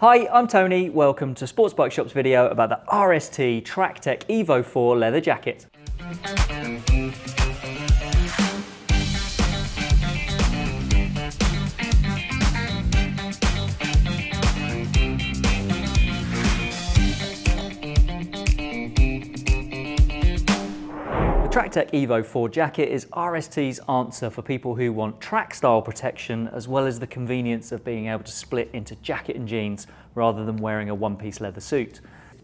Hi, I'm Tony. Welcome to Sports Bike Shop's video about the RST Tractech Evo 4 leather jacket. The Tractech Evo 4 jacket is RST's answer for people who want track style protection as well as the convenience of being able to split into jacket and jeans rather than wearing a one-piece leather suit.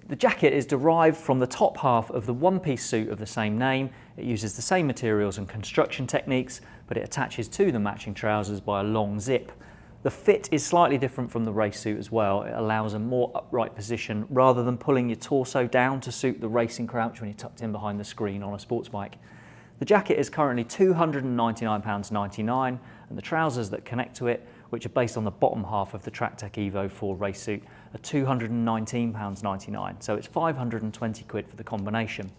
The jacket is derived from the top half of the one-piece suit of the same name. It uses the same materials and construction techniques, but it attaches to the matching trousers by a long zip. The fit is slightly different from the race suit as well. It allows a more upright position rather than pulling your torso down to suit the racing crouch when you're tucked in behind the screen on a sports bike. The jacket is currently £299.99 and the trousers that connect to it, which are based on the bottom half of the Tractech Evo 4 race suit, are £219.99, so it's 520 quid for the combination.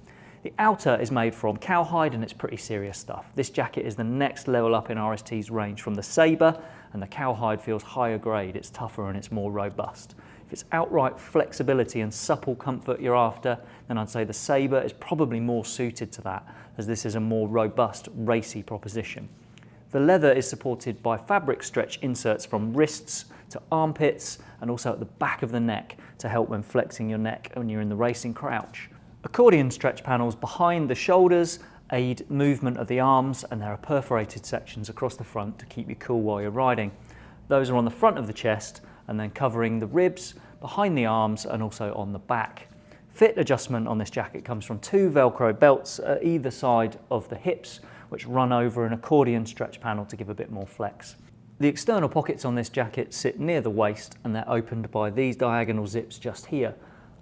The outer is made from cowhide and it's pretty serious stuff. This jacket is the next level up in RST's range from the Sabre and the cowhide feels higher grade, it's tougher and it's more robust. If it's outright flexibility and supple comfort you're after, then I'd say the Sabre is probably more suited to that as this is a more robust, racy proposition. The leather is supported by fabric stretch inserts from wrists to armpits and also at the back of the neck to help when flexing your neck when you're in the racing crouch. Accordion stretch panels behind the shoulders aid movement of the arms and there are perforated sections across the front to keep you cool while you're riding. Those are on the front of the chest and then covering the ribs, behind the arms and also on the back. Fit adjustment on this jacket comes from two Velcro belts at either side of the hips which run over an accordion stretch panel to give a bit more flex. The external pockets on this jacket sit near the waist and they're opened by these diagonal zips just here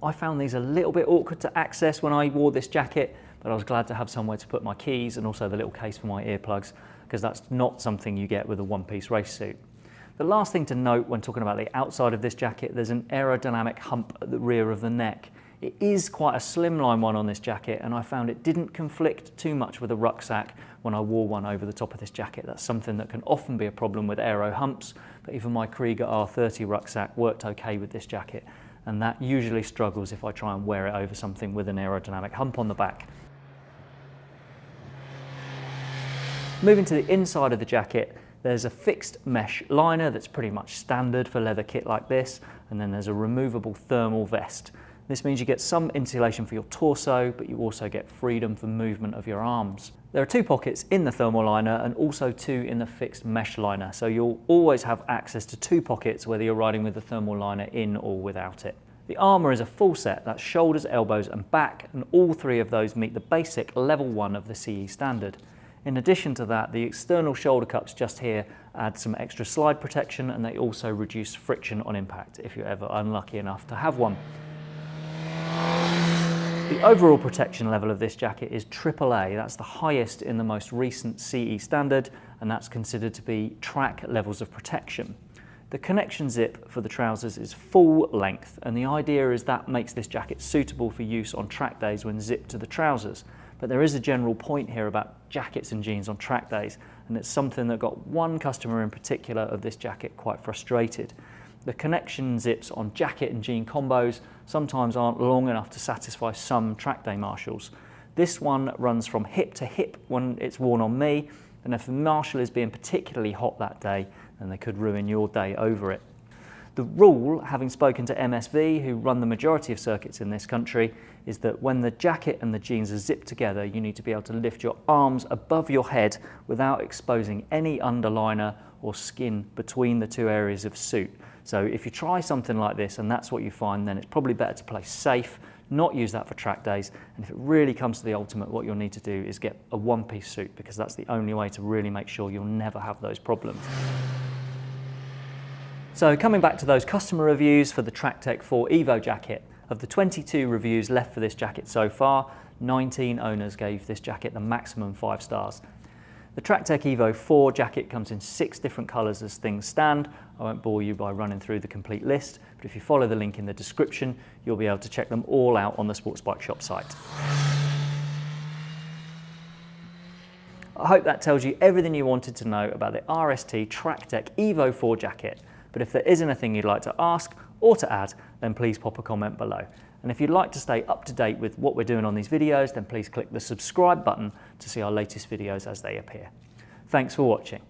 I found these a little bit awkward to access when I wore this jacket, but I was glad to have somewhere to put my keys and also the little case for my earplugs, because that's not something you get with a one-piece race suit. The last thing to note when talking about the outside of this jacket, there's an aerodynamic hump at the rear of the neck. It is quite a slimline one on this jacket and I found it didn't conflict too much with a rucksack when I wore one over the top of this jacket. That's something that can often be a problem with aero humps, but even my Kriega R30 rucksack worked okay with this jacket and that usually struggles if I try and wear it over something with an aerodynamic hump on the back. Moving to the inside of the jacket, there's a fixed mesh liner that's pretty much standard for leather kit like this, and then there's a removable thermal vest. This means you get some insulation for your torso, but you also get freedom for movement of your arms. There are two pockets in the thermal liner and also two in the fixed mesh liner, so you'll always have access to two pockets whether you're riding with the thermal liner in or without it. The armour is a full set, that's shoulders, elbows and back, and all three of those meet the basic level 1 of the CE standard. In addition to that, the external shoulder cups just here add some extra slide protection and they also reduce friction on impact if you're ever unlucky enough to have one. The overall protection level of this jacket is AAA, that's the highest in the most recent CE standard and that's considered to be track levels of protection. The connection zip for the trousers is full length and the idea is that makes this jacket suitable for use on track days when zipped to the trousers. But there is a general point here about jackets and jeans on track days and it's something that got one customer in particular of this jacket quite frustrated. The connection zips on jacket and jean combos sometimes aren't long enough to satisfy some track day marshals. This one runs from hip to hip when it's worn on me and if the marshal is being particularly hot that day then they could ruin your day over it. The rule, having spoken to MSV, who run the majority of circuits in this country, is that when the jacket and the jeans are zipped together, you need to be able to lift your arms above your head without exposing any underliner or skin between the two areas of suit. So if you try something like this and that's what you find, then it's probably better to play safe, not use that for track days. And if it really comes to the ultimate, what you'll need to do is get a one-piece suit because that's the only way to really make sure you'll never have those problems. So coming back to those customer reviews for the Tractech 4 Evo jacket, of the 22 reviews left for this jacket so far, 19 owners gave this jacket the maximum five stars. The Tractech Evo 4 jacket comes in six different colours as things stand. I won't bore you by running through the complete list, but if you follow the link in the description, you'll be able to check them all out on the Sports Bike Shop site. I hope that tells you everything you wanted to know about the RST Tractech Evo 4 jacket. But if there is anything you'd like to ask or to add, then please pop a comment below. And if you'd like to stay up to date with what we're doing on these videos, then please click the subscribe button to see our latest videos as they appear. Thanks for watching.